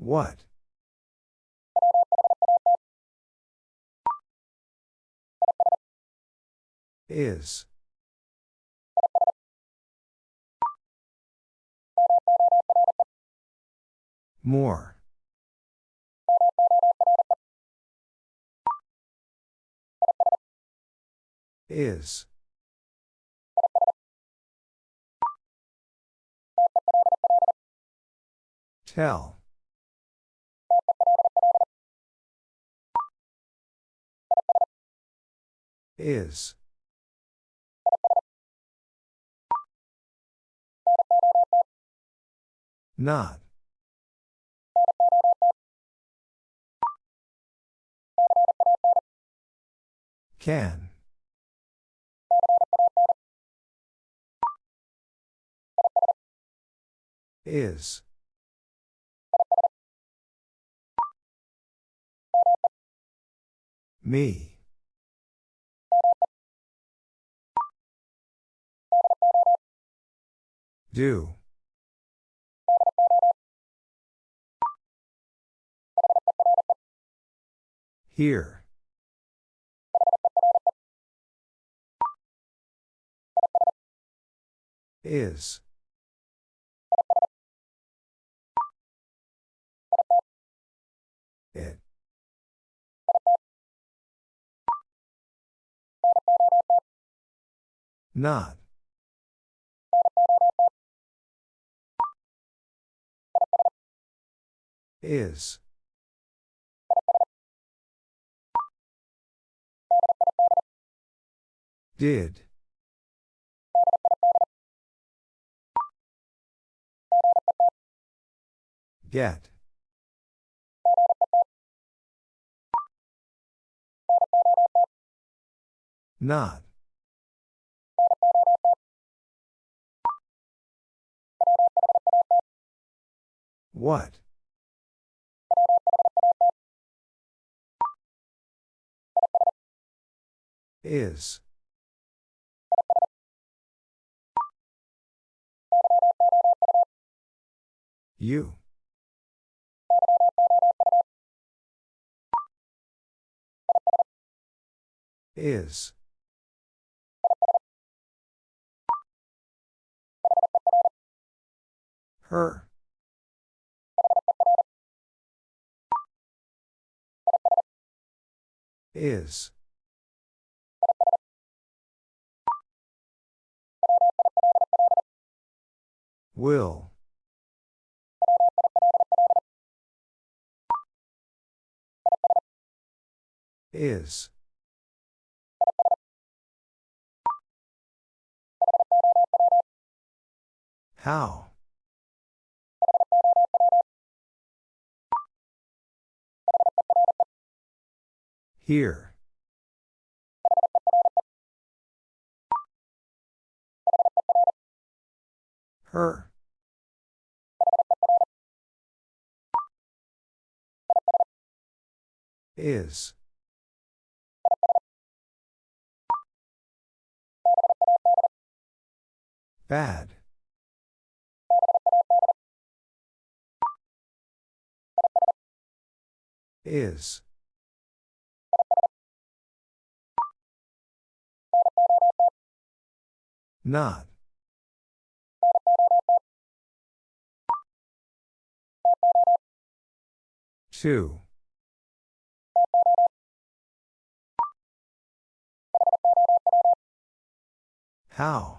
What? Is. More. Is. Tell. Is. Not. Can. Is. Me. Do. Here. Is. It. Not. Is. Did. Get. Not. What? Is. You. Is. Her. Is. Will. Is. How? Here. Her. Is. Bad. Is. Not. Two. How?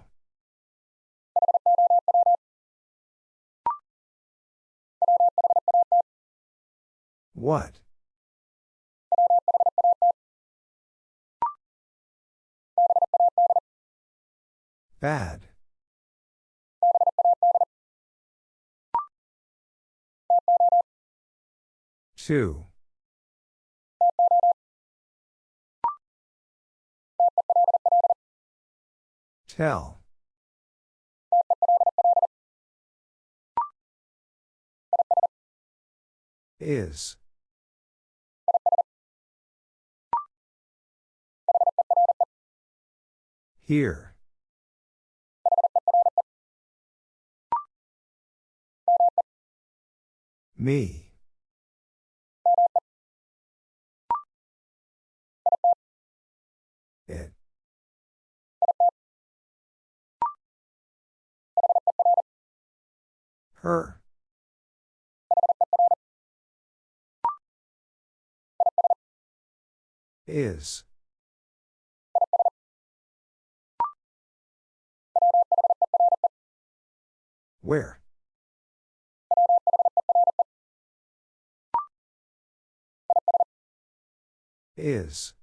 What? Bad. Two. Tell. Is. Here. Me. Her. Is. Where? Is.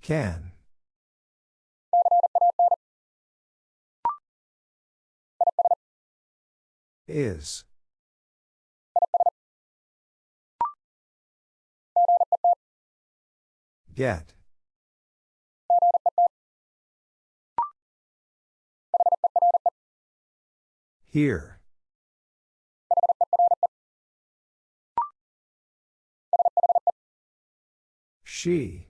Can. Is. Get. Here. She.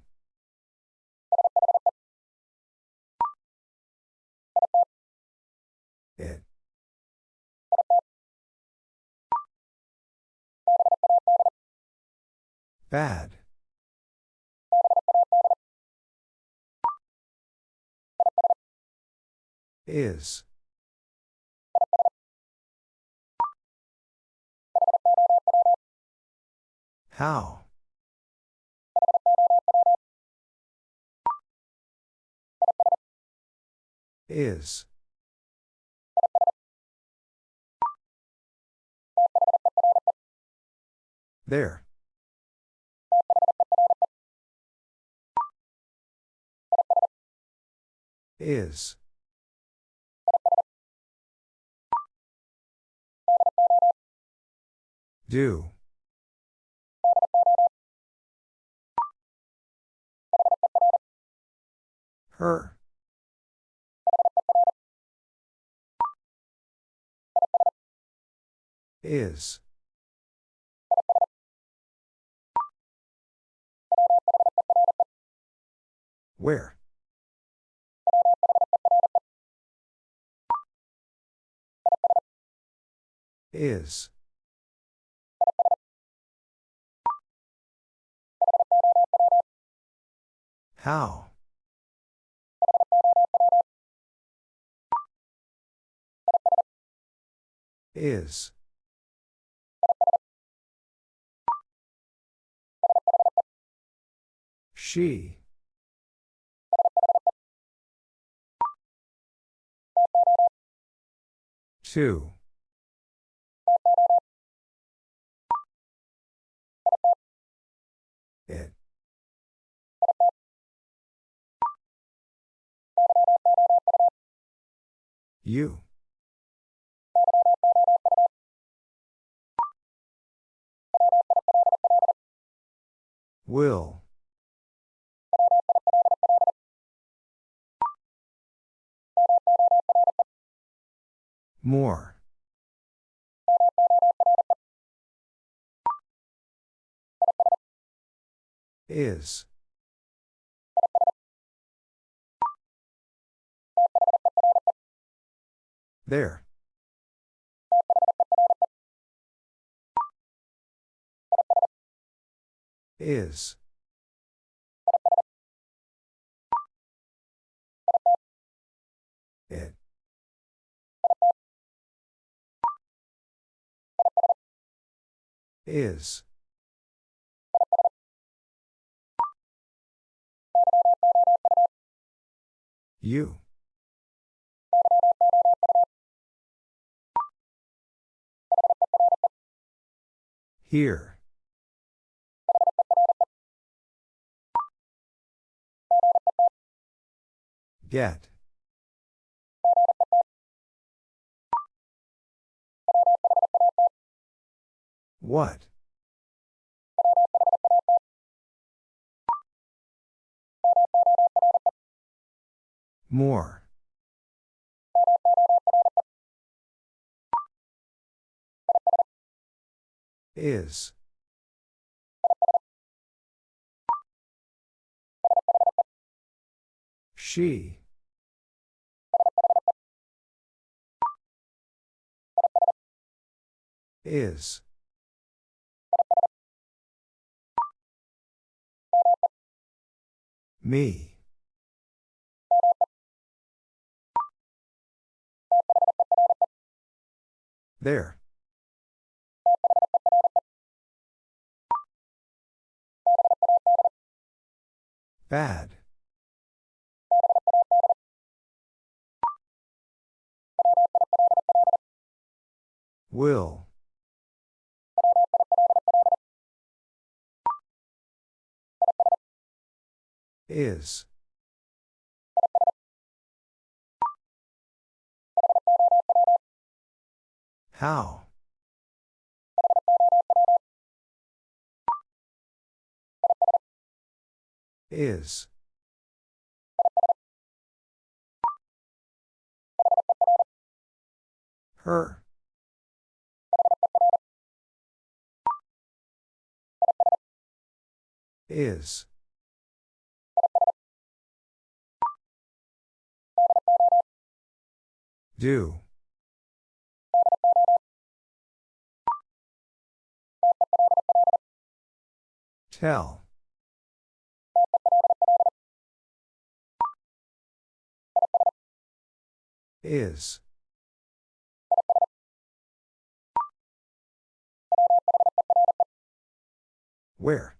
Bad. Is. How? Is. There. Is. Do. Her. Is. Where? Is. How? Is. She. Two. You. Will. More. Is. There. Is. It. Is. You. Here. Get. What? More. Is. She. Is. Me. There. Bad. Will. Is. How? Is. Her. Is. Do. Tell. Is. Where?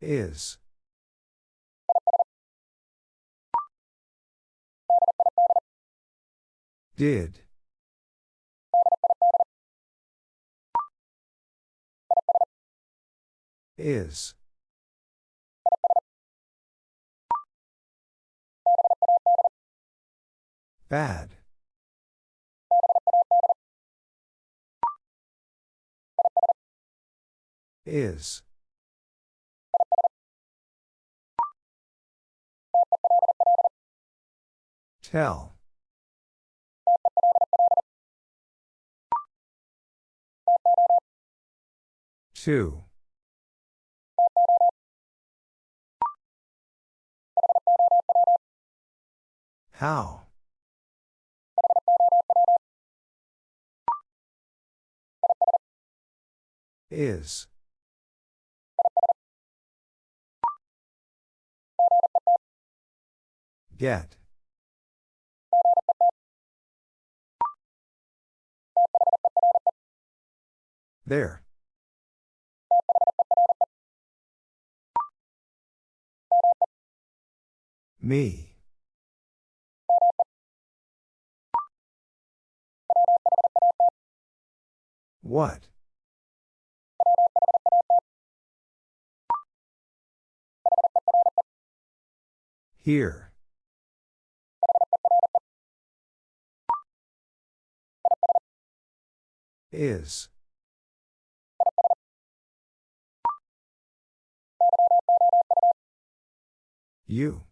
Is. Did. Is. Bad. Is. Tell. Two. How? Is. Get. There. Me. What? Here. Is. You.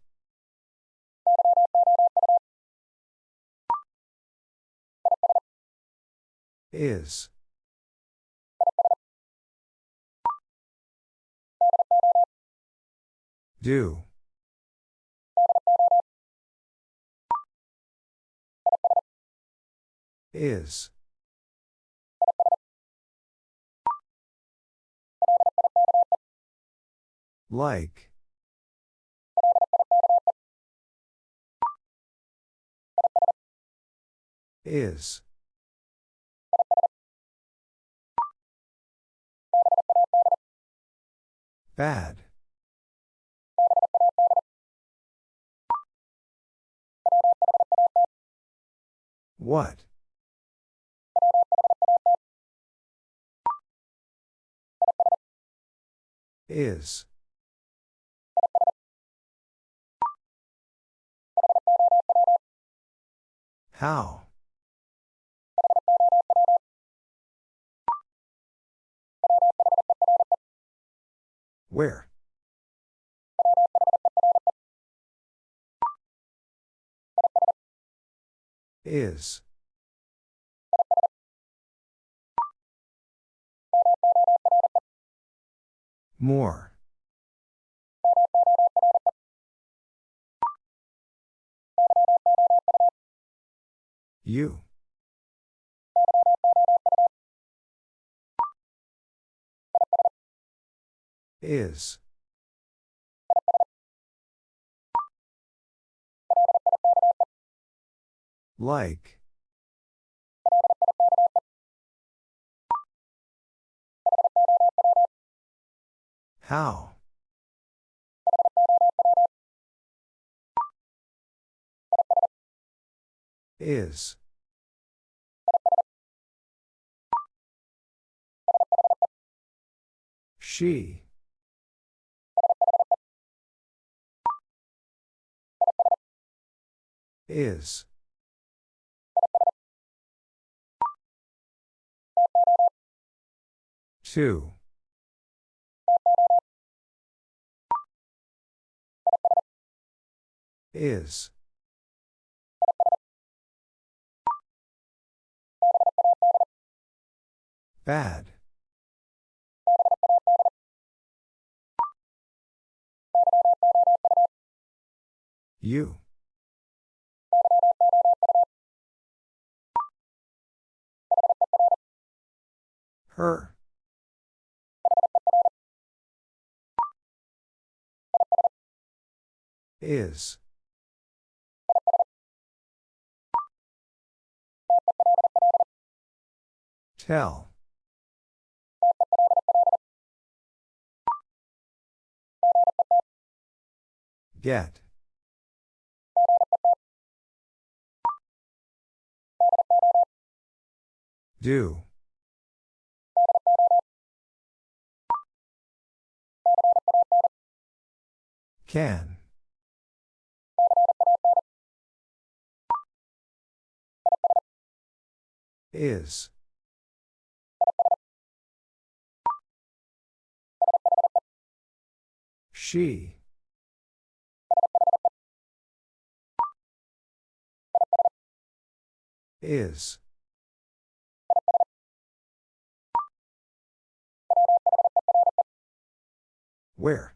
Is. Do. Is. Like. Is. Bad. What? Is. How? Where? Is. More. You. Is. Like. How? Is. She. Is. Two. Is. Bad. You. Her. Is. Tell. Get. Do. Can. Is. She. Is. Where?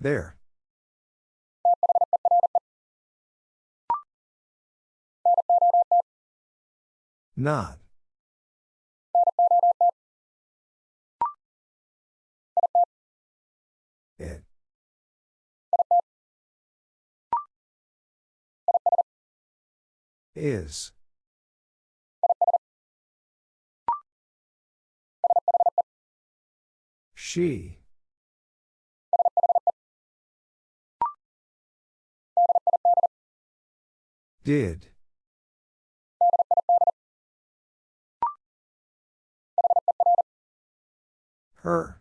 There. Not. Is. She. Did. Her.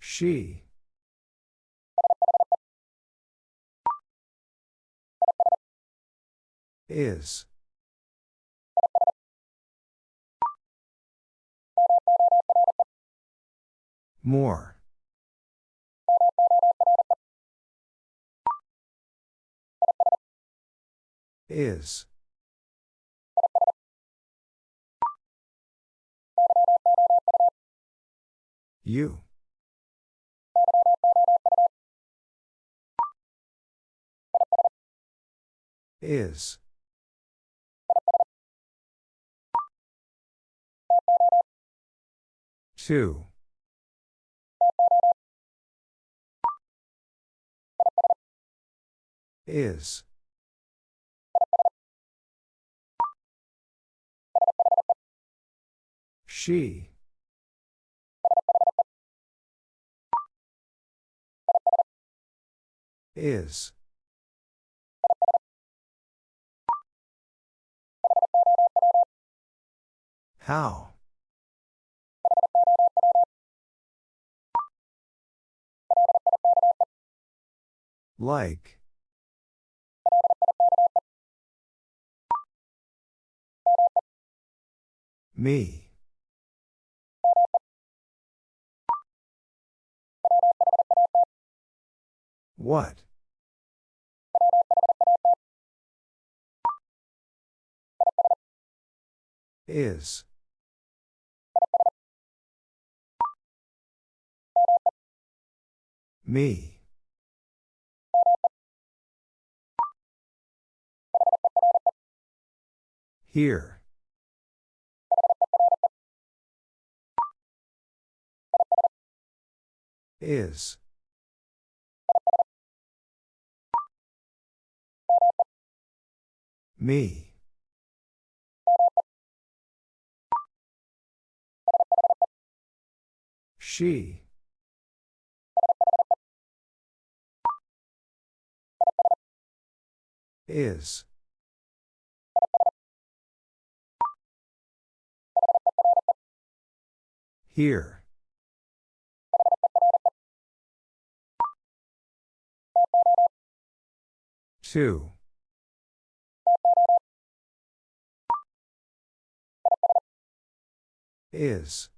She. Is. More. Is. You. Is. Two. Is. She. Is. How? Like. Me. What? Is. Me. Here. Is. Me. She. Is. Here. Two. Is.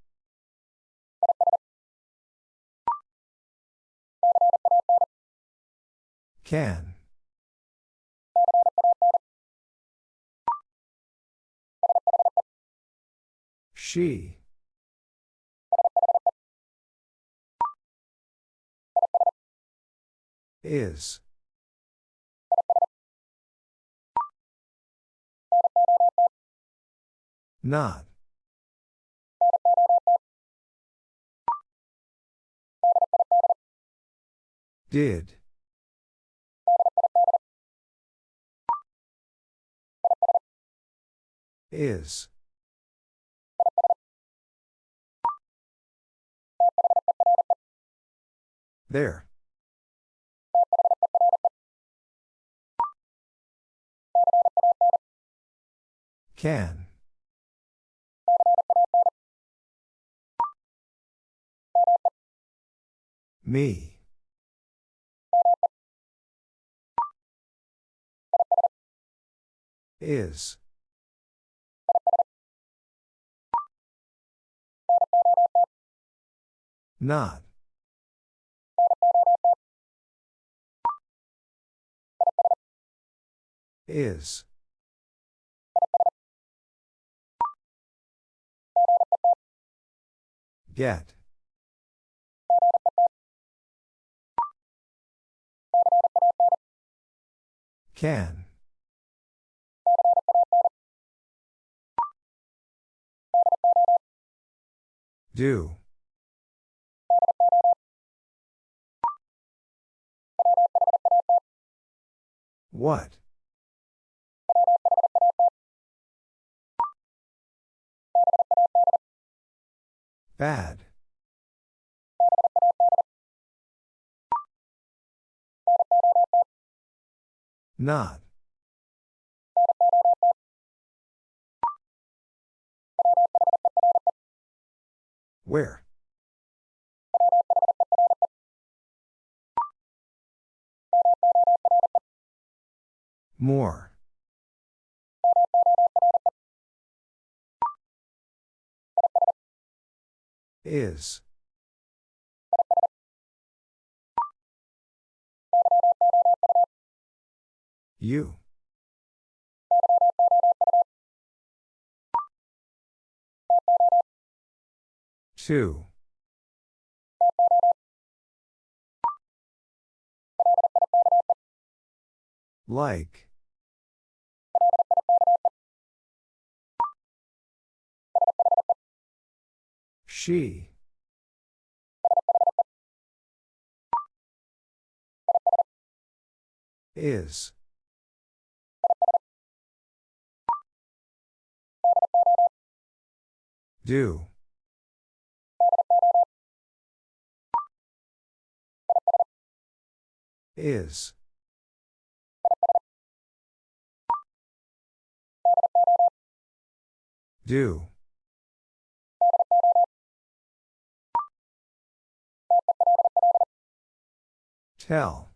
Can. She. Is. Not. Did. Is. There. Can. Me. Is. Not. Is. Get. Can. Do. What? Bad. Not. Where? More. Is. You. Two. Like. She. Is. Do. Is. Do. Tell.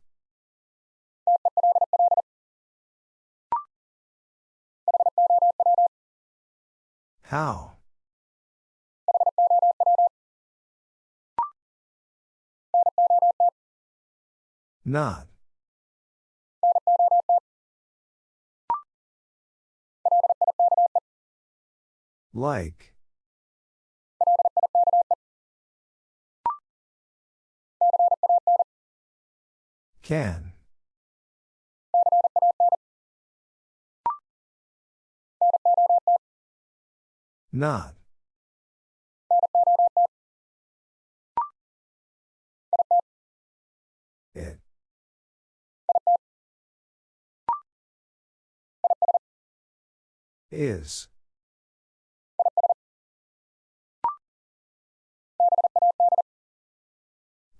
How? Not. Like. Can. Not. It. Is.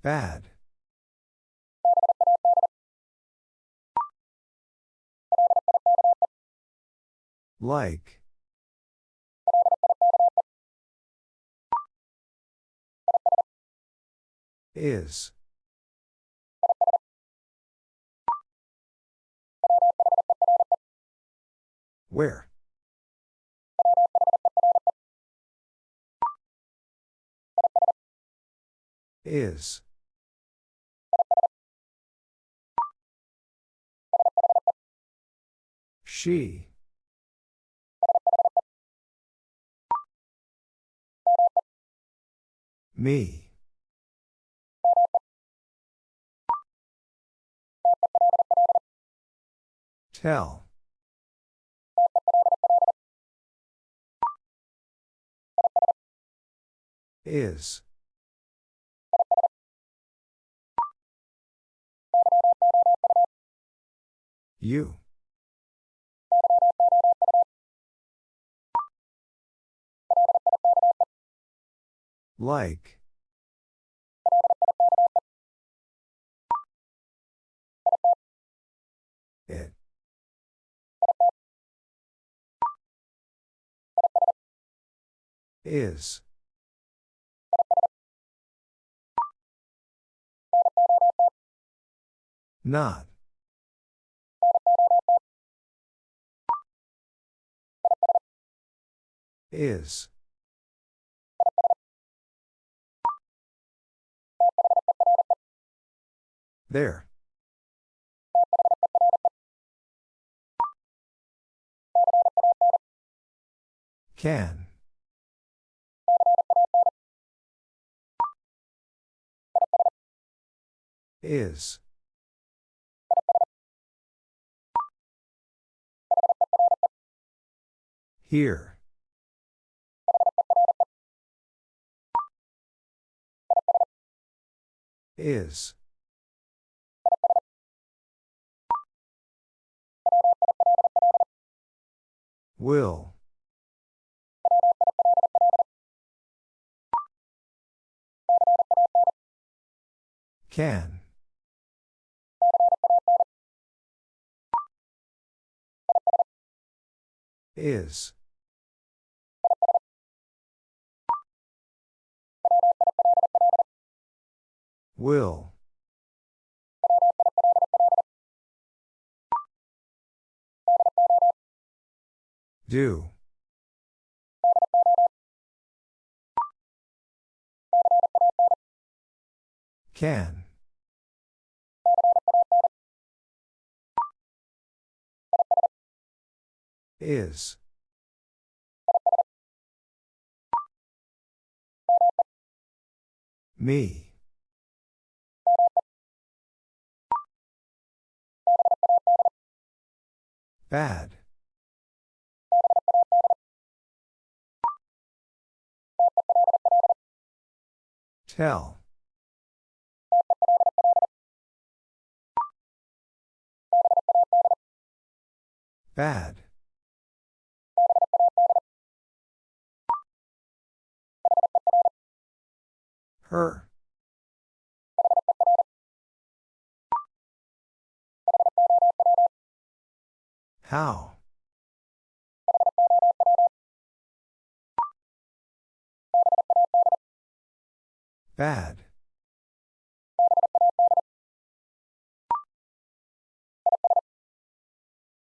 Bad. Like. Is. Where? Is. She. Me. Tell. Is. You. Like. It. Is. Not. Is. There. Can. Is. Here. Is. Will. Can. Is. Will. Do. Can. Is. Me. Bad. Tell. Bad. Her. How? Bad.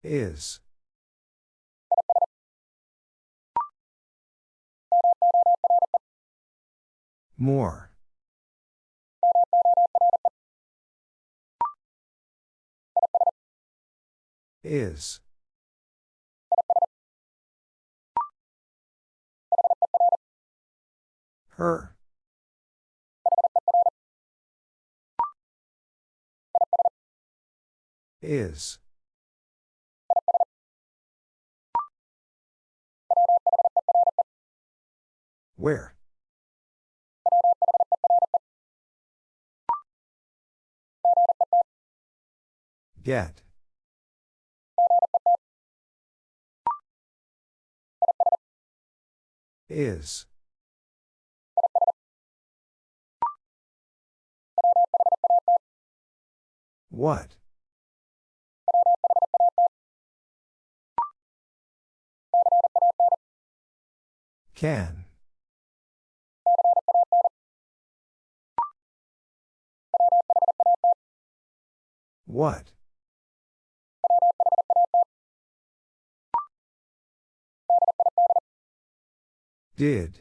Is. More. Is. Her. Is. Where? Get. Is. What? Can. What? Did.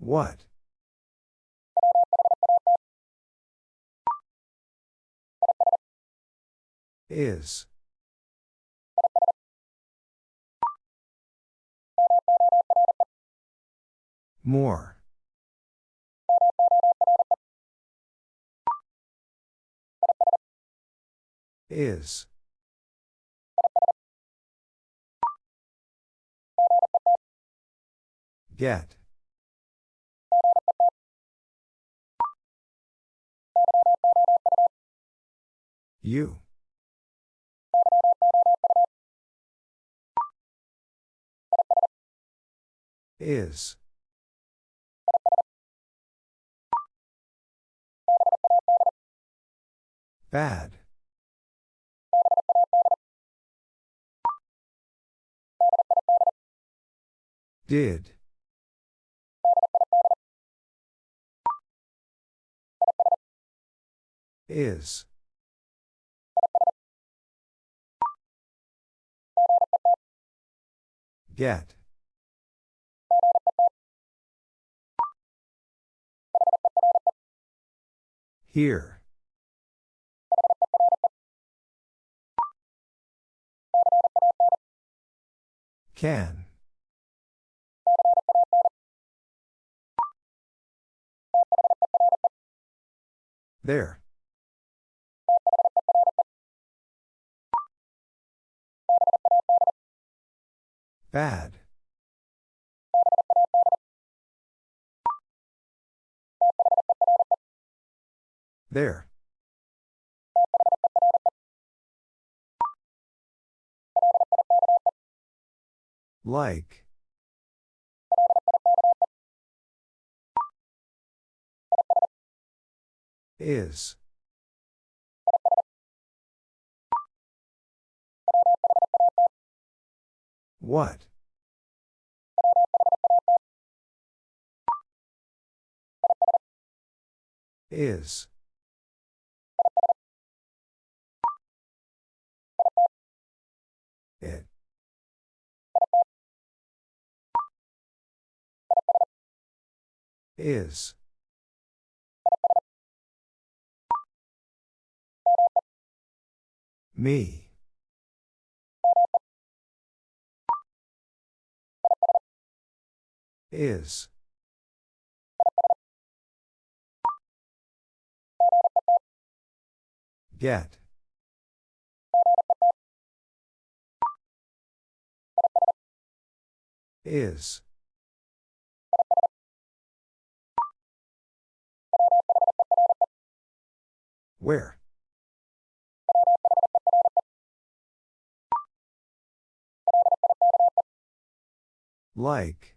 What? Is. More. Is. Get. You. Is. Bad. Did. Is. Get. Here. Can. There. Bad. There. Like. Is. What? Is. It. Is. Me. Is. Get. Is. Where? Like.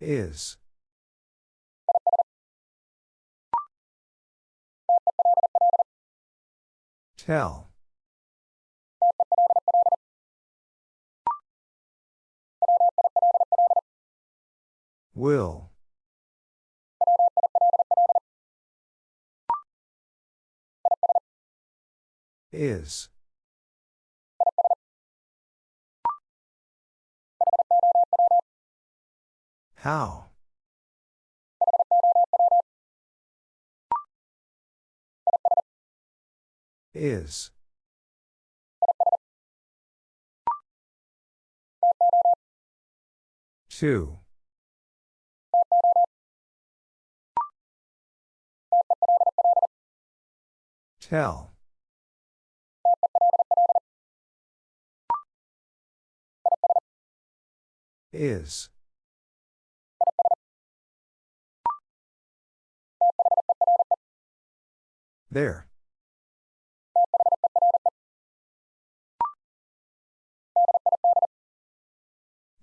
Is. Tell. Will. Is. How? Is. Two. Tell. Is. There.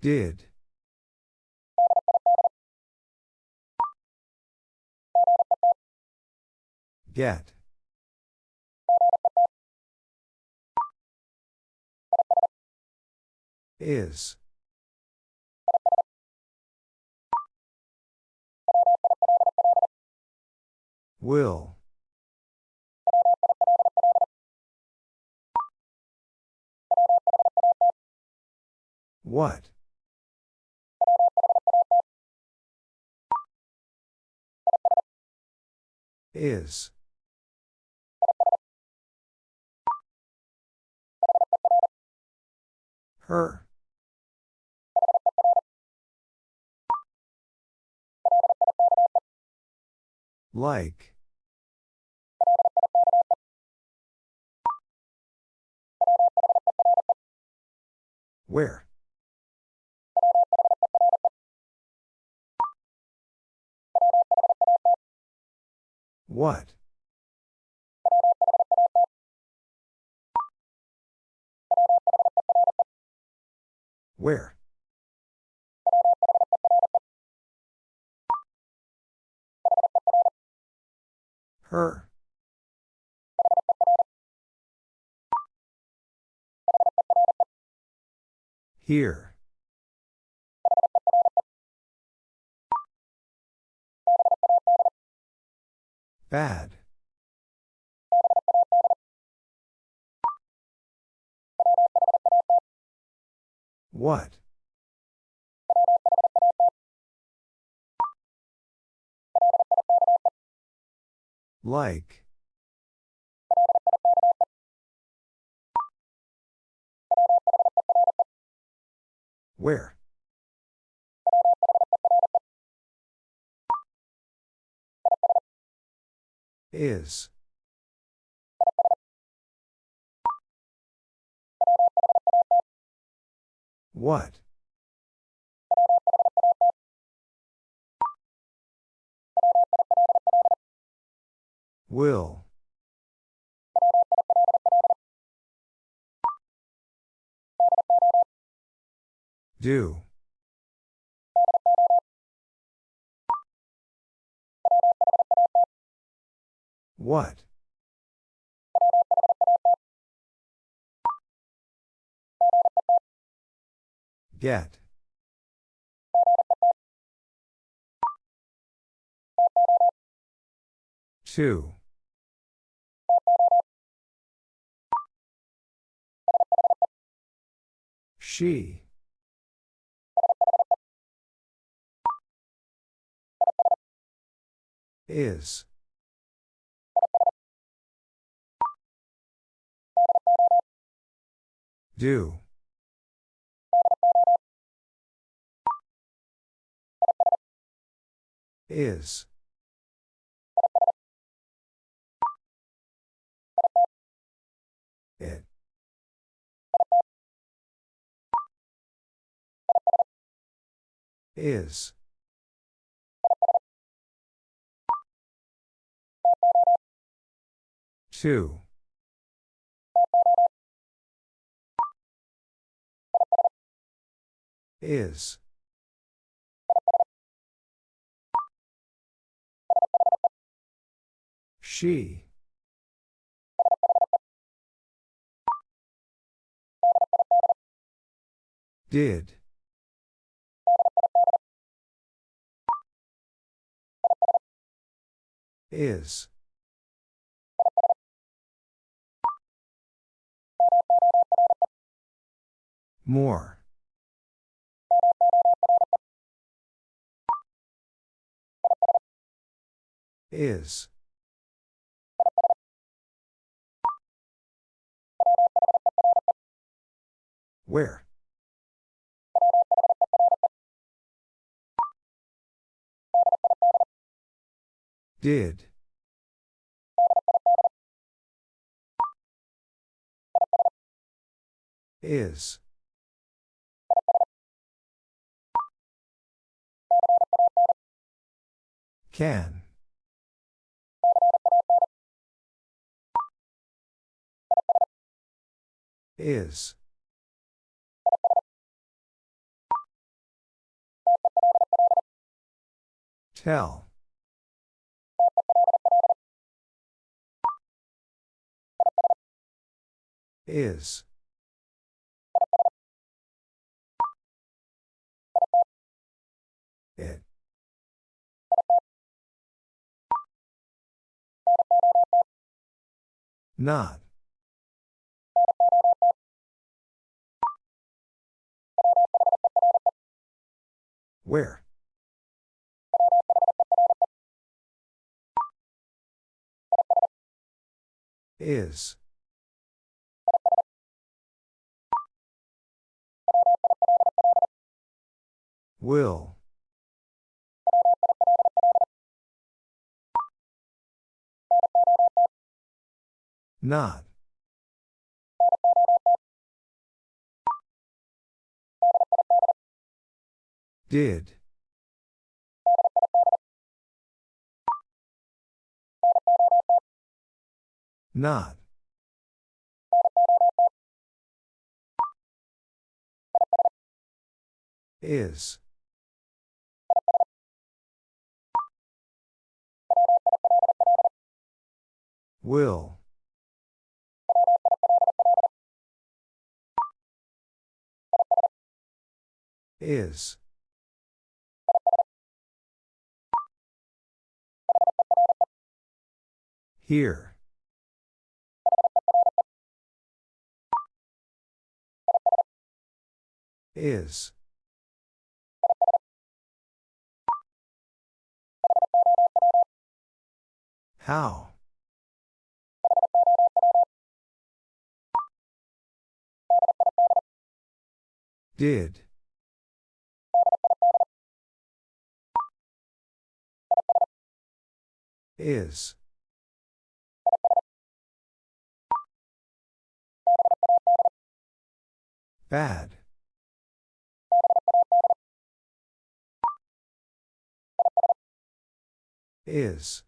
Did. Get. Is. Will. What? Is. Her. Like. Where? What? Where? Her. Here. Bad. What? Like. Where? Is. What? Will. Do. What? Get. Two. She. Is. Do. Is. It. Is. Two. Is. She. Did. Is. More. Is. Where? Did. Is. Can. Is. Tell. Is. It. Not. Where? Is. Will. Not. Did. Not. Is. Will. Is. Here. Is. How? Did. Is. Bad. Is.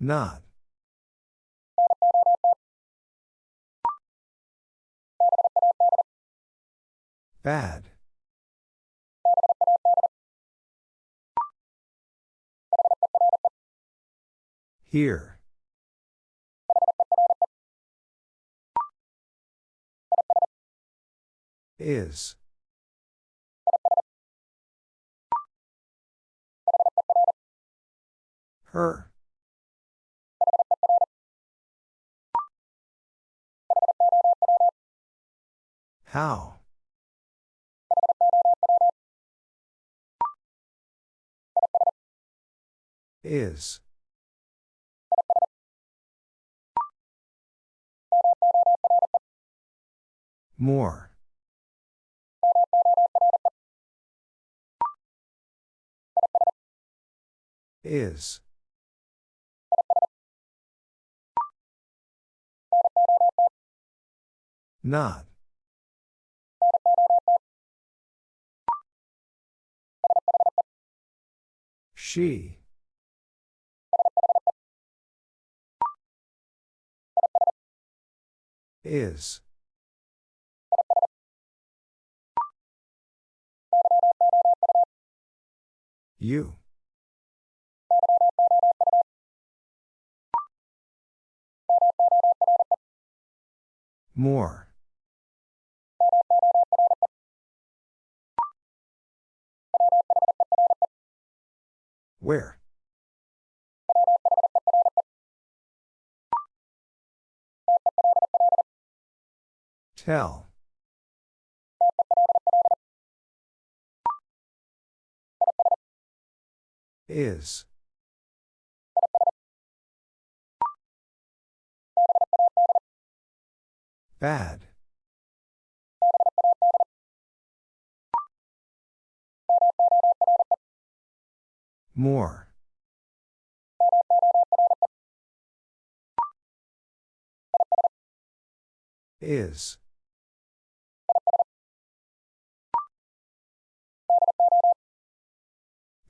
Not. Bad. Here. Is. Her. How? Is. More. Is. Not. She. Is. You. More. Where? Tell. Is. Bad. More. Is.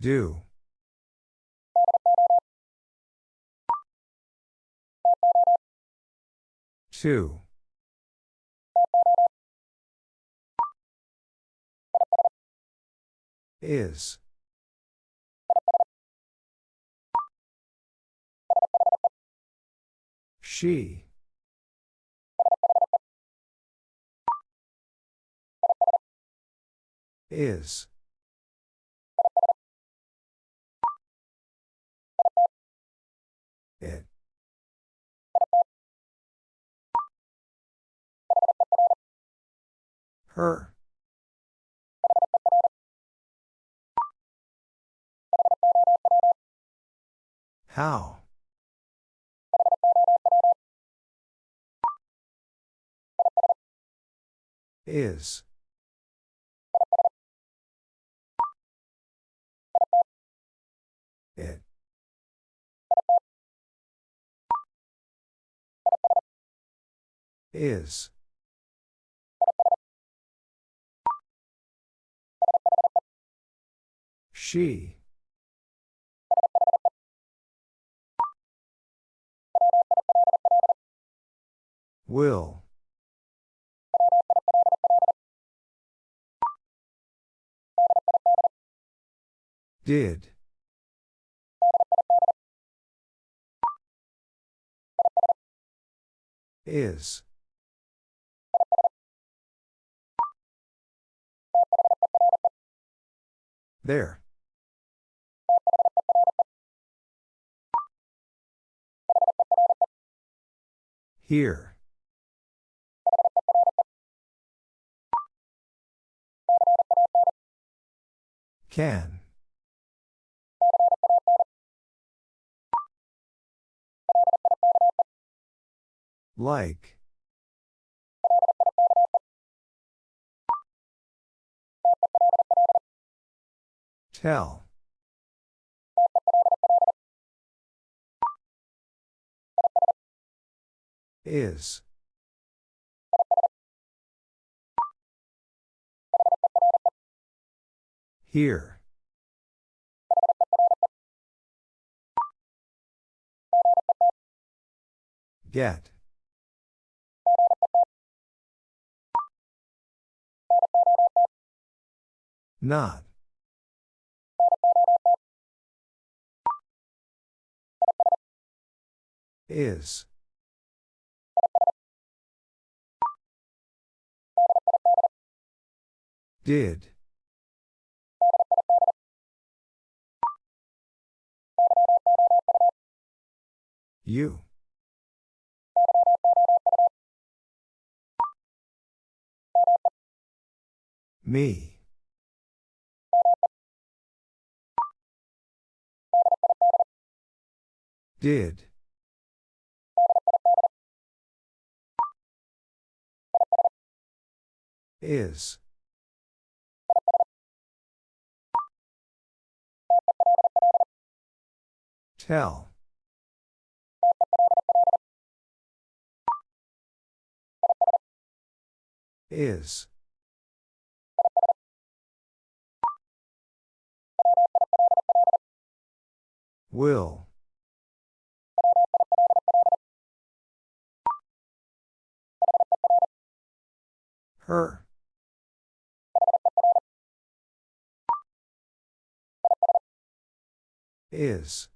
Do. Two. Is. She. Is. It. Her. How? Is. It. Is. She. Will. Did. Is. There. Here. Can. Like. Tell. Is. Here. Get. Not. Is. Did. You. Me. Did. Is. Tell. Is. Will. Her. Is.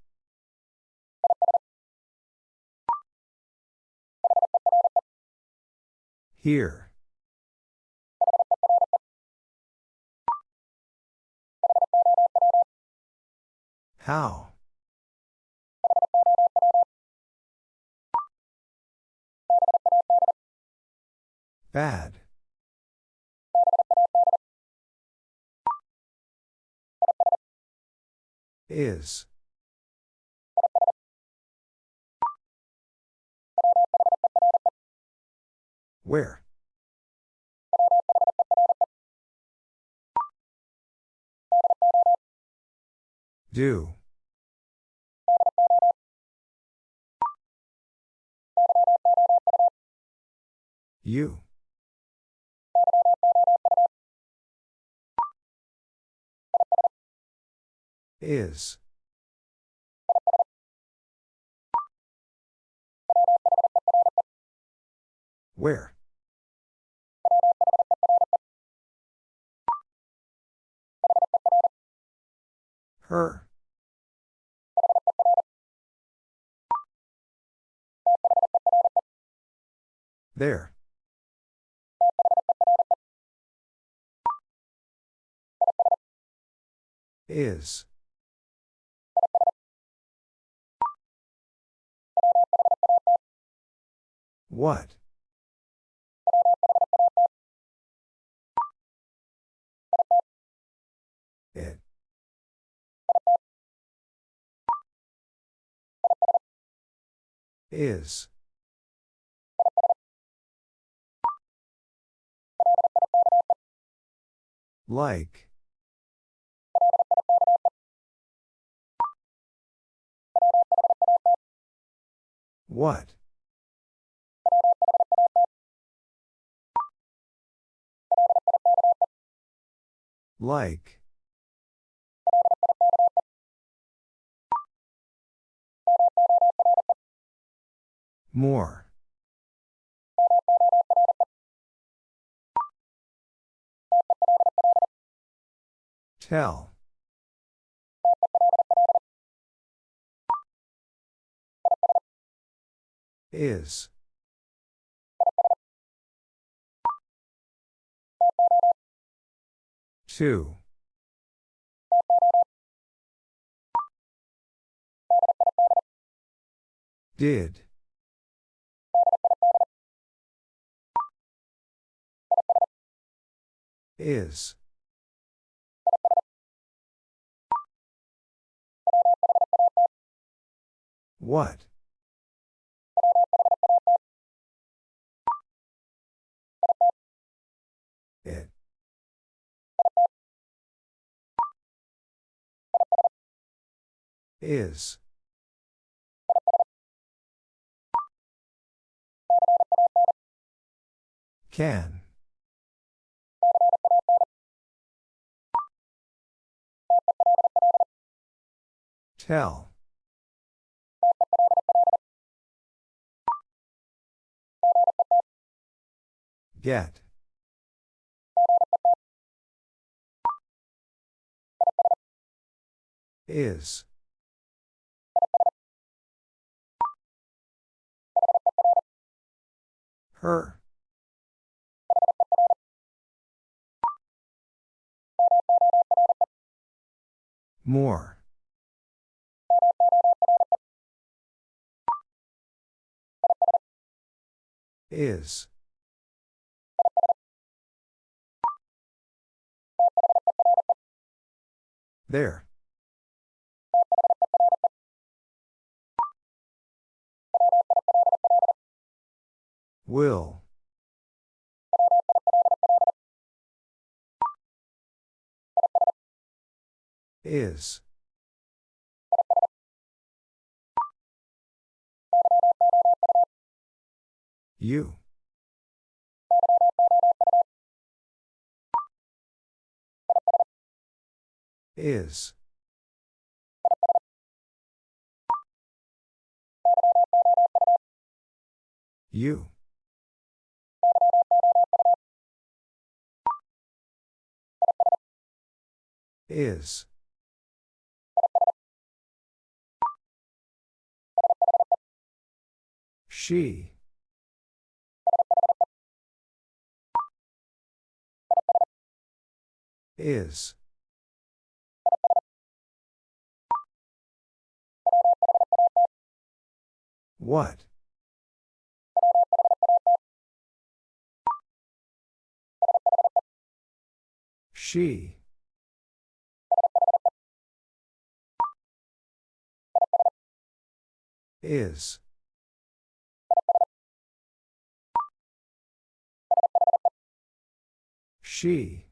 Here. How? Bad. Is. Where? Do. You. Is. Where? Her. There. Is. What? Is. Like. What? Like. More. Tell. Is. Two. Did. Is. What? It. Is. Can. Tell. Get. Is. Her. More. Is. There. Will. Is. You. Is. You. Is. She. Is. What? She. Is. She.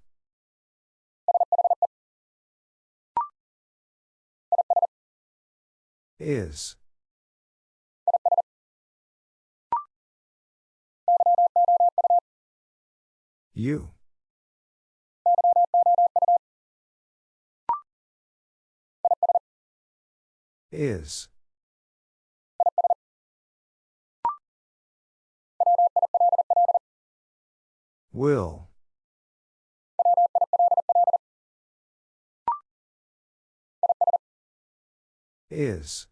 Is. You. Is. Will. Is.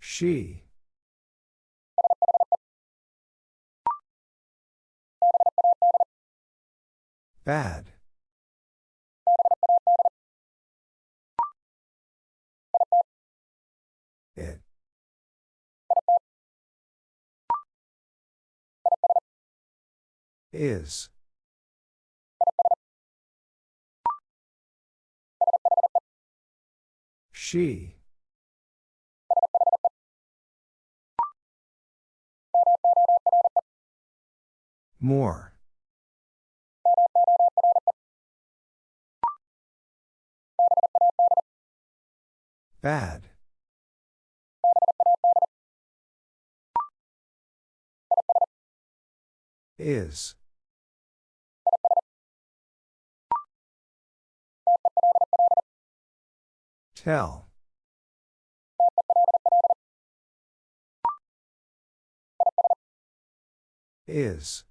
She. Bad. It. Is. She. More. Bad. Is. Tell. Is.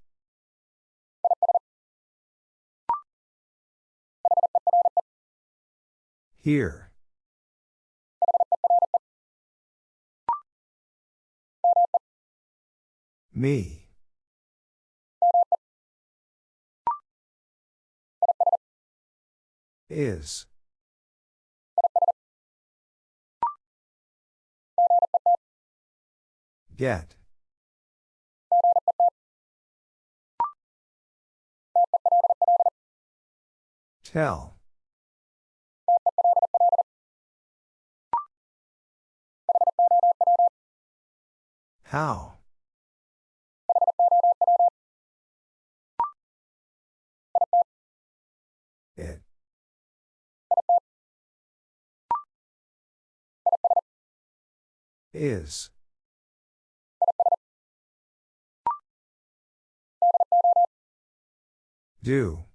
Here. Me. Is. Get. Tell. How? It. Is. Do.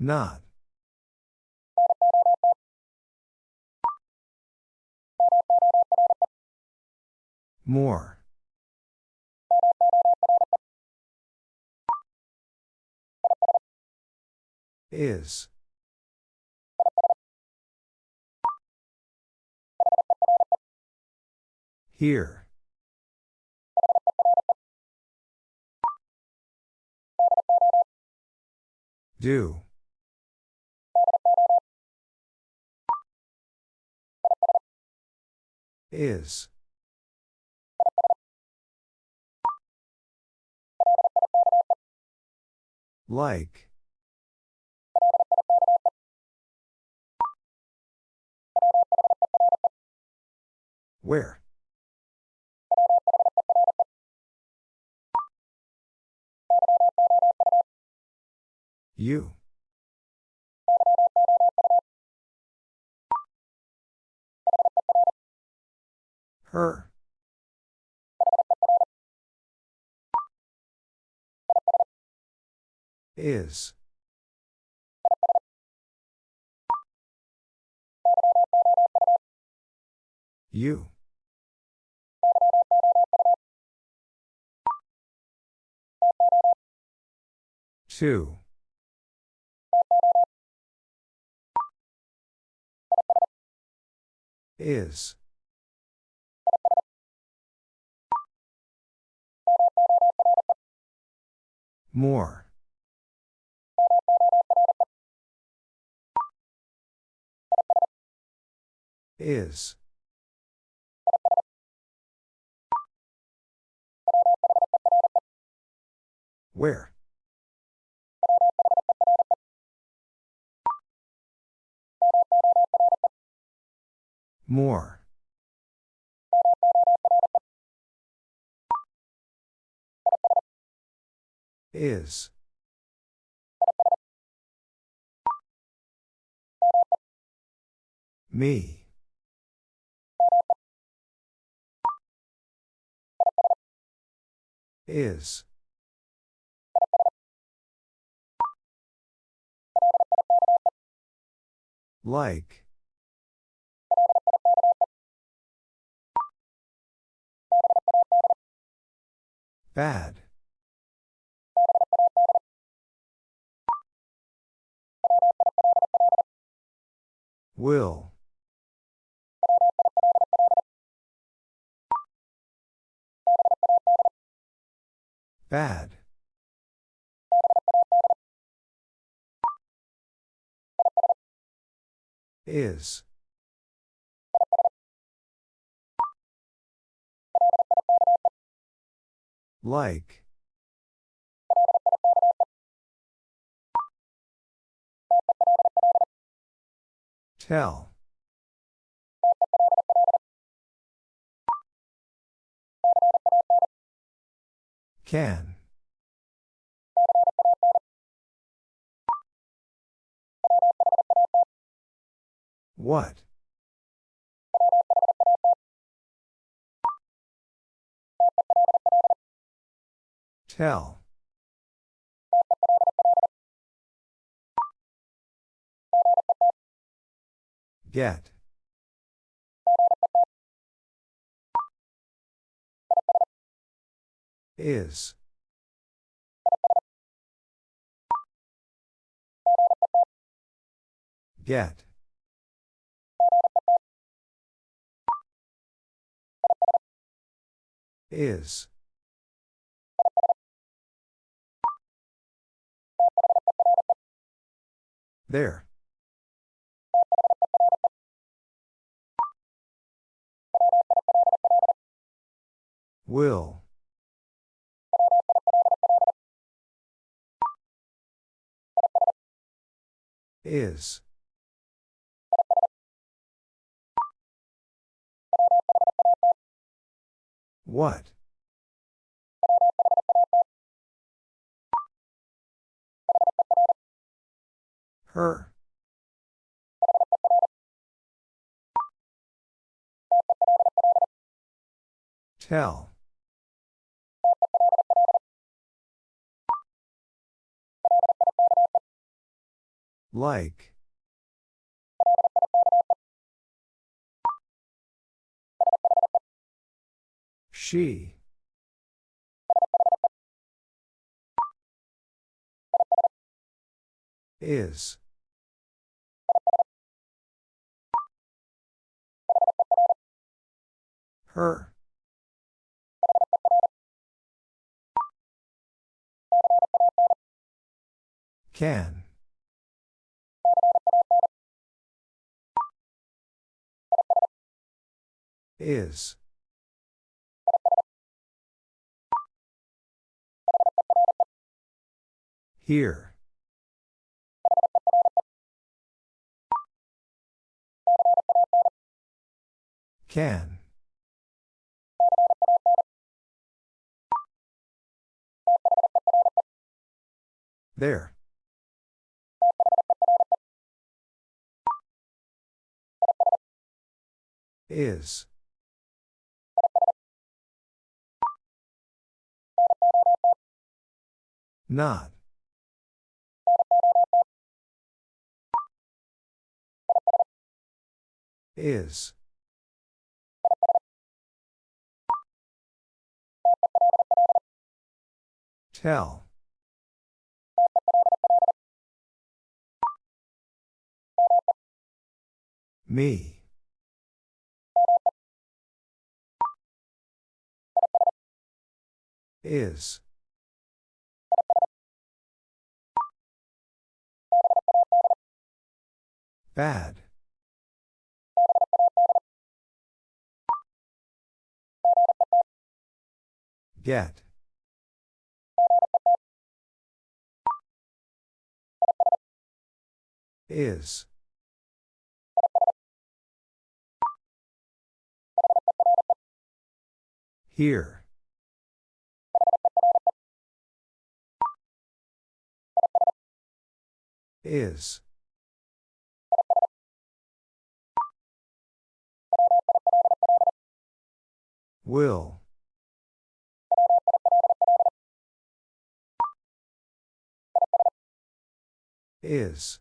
Not. More. Is. Here. Do. Is. Like. Where? You. Her. Is. You. Two. Is. More. Is. Where? More. Is. Me. Is. Like. Bad. Will. Bad. Is. Like. Tell. Can. What? Tell. Get. Is. Get. Is. There. Will. Is. What? Her. Tell. Like. She. Is. Her. Can. Is. Here. Can. There. Is. Not. Is. Tell. Me. Is. Bad. Get. Is. Here. Is. Will. Is.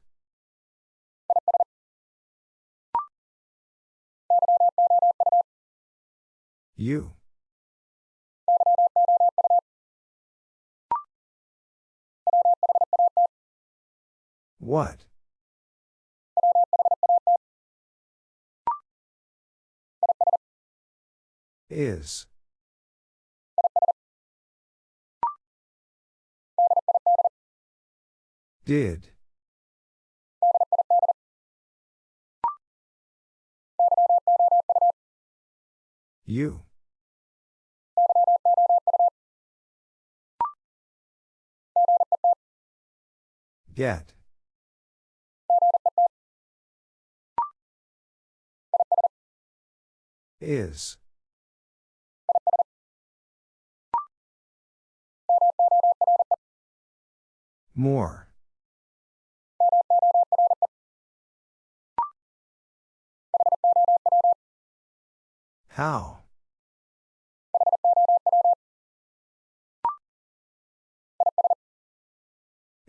You. What? Is. Did. You. Get. Is. More. How?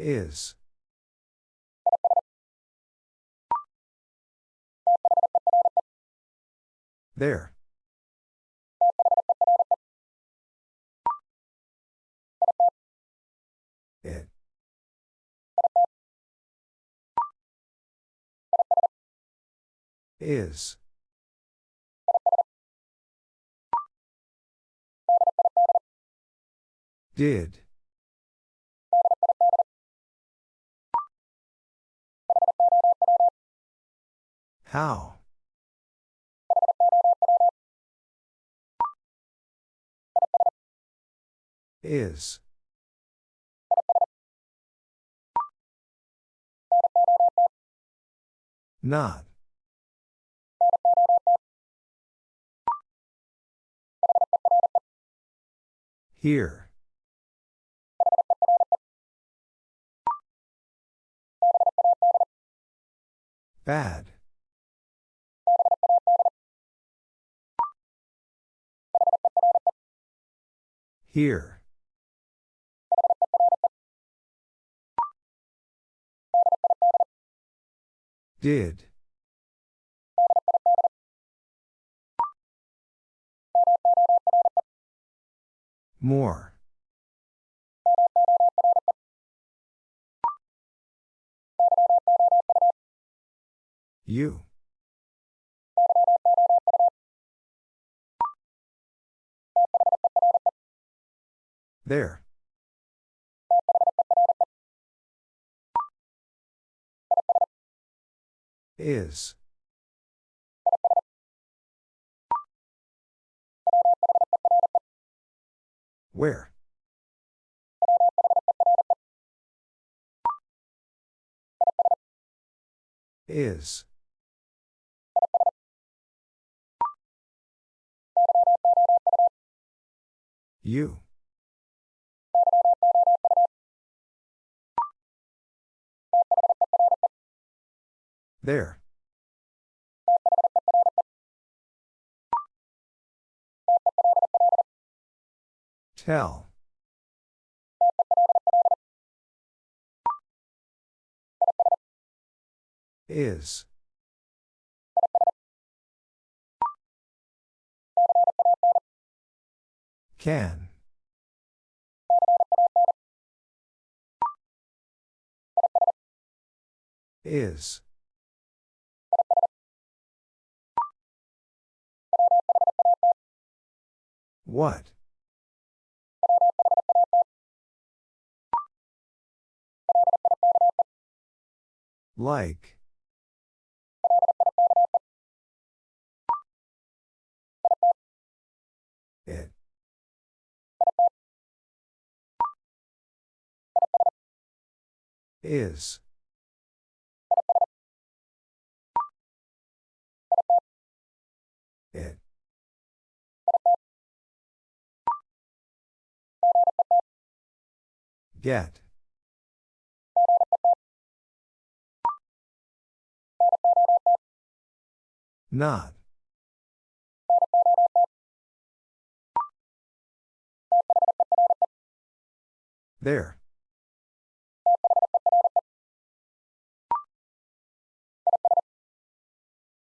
Is. There. It. Is. Did. How? Is. Not. Here. Bad. Here. Did. More. You. There. Is. Where? Is. You. There. Tell. Is. Can. Is. What? Like. It. Is. Get. Not. There.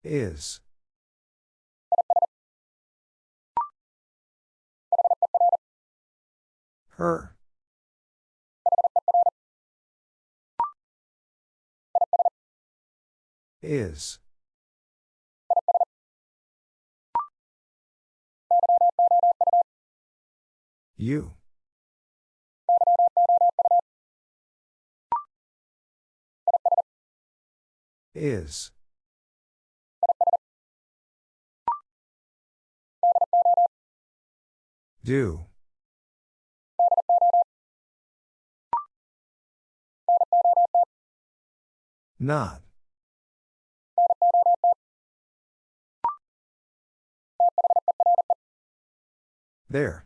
Is. Her. Is. You. Is. Do. Not. There.